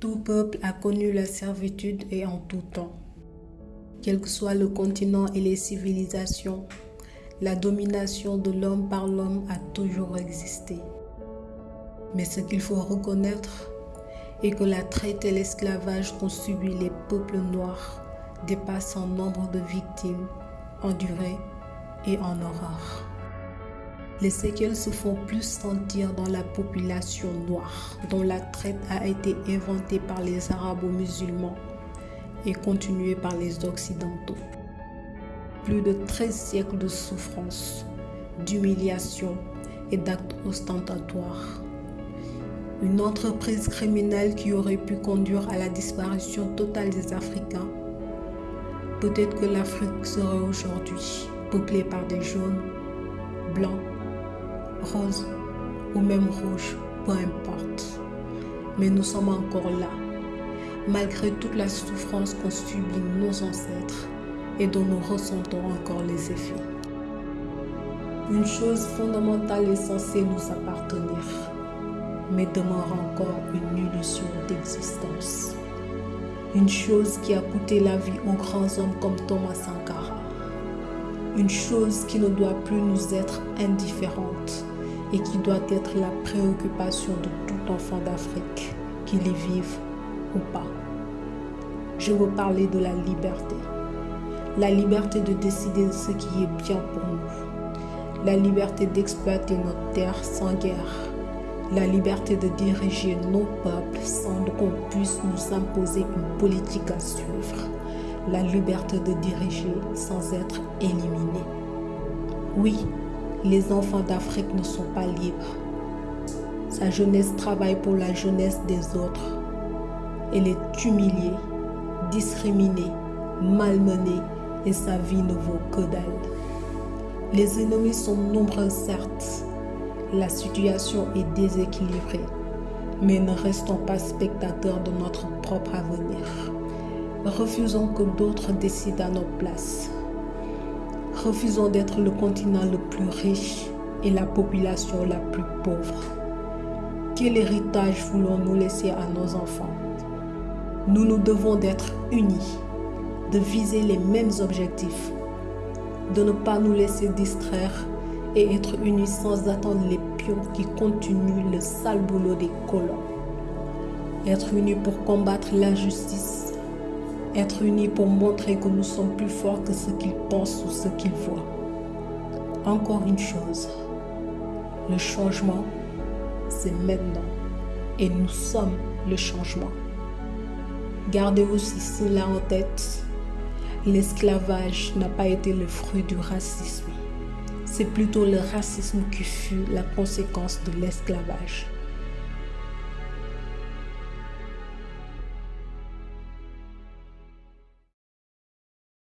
Tout peuple a connu la servitude et en tout temps. Quel que soit le continent et les civilisations, la domination de l'homme par l'homme a toujours existé. Mais ce qu'il faut reconnaître est que la traite et l'esclavage qu'ont subi les peuples noirs dépassent en nombre de victimes, en durée et en horreur. Les séquelles se font plus sentir dans la population noire, dont la traite a été inventée par les arabo-musulmans et continuée par les occidentaux. Plus de 13 siècles de souffrance, d'humiliation et d'actes ostentatoires. Une entreprise criminelle qui aurait pu conduire à la disparition totale des Africains. Peut-être que l'Afrique serait aujourd'hui peuplée par des jaunes, blancs, roses ou même rouges, peu importe. Mais nous sommes encore là, malgré toute la souffrance qu'ont subi nos ancêtres et dont nous ressentons encore les effets. Une chose fondamentale est censée nous appartenir, mais demeure encore une illusion d'existence. Une chose qui a coûté la vie aux grands hommes comme Thomas Sankara. Une chose qui ne doit plus nous être indifférente et qui doit être la préoccupation de tout enfant d'Afrique, qu'il y vive ou pas. Je veux parler de la liberté. La liberté de décider de ce qui est bien pour nous. La liberté d'exploiter notre terre sans guerre. La liberté de diriger nos peuples sans qu'on puisse nous imposer une politique à suivre. La liberté de diriger sans être éliminé. Oui, les enfants d'Afrique ne sont pas libres. Sa jeunesse travaille pour la jeunesse des autres. Elle est humiliée, discriminée, malmenée et sa vie ne vaut que dalle. Les ennemis sont nombreux certes, la situation est déséquilibrée, mais ne restons pas spectateurs de notre propre avenir. Refusons que d'autres décident à notre place. Refusons d'être le continent le plus riche et la population la plus pauvre. Quel héritage voulons-nous laisser à nos enfants? Nous nous devons d'être unis, de viser les mêmes objectifs, de ne pas nous laisser distraire et être unis sans attendre les pions qui continuent le sale boulot des colons. Être unis pour combattre l'injustice être unis pour montrer que nous sommes plus forts que ce qu'ils pensent ou ce qu'ils voient. Encore une chose, le changement, c'est maintenant. Et nous sommes le changement. Gardez aussi cela en tête. L'esclavage n'a pas été le fruit du racisme. C'est plutôt le racisme qui fut la conséquence de l'esclavage.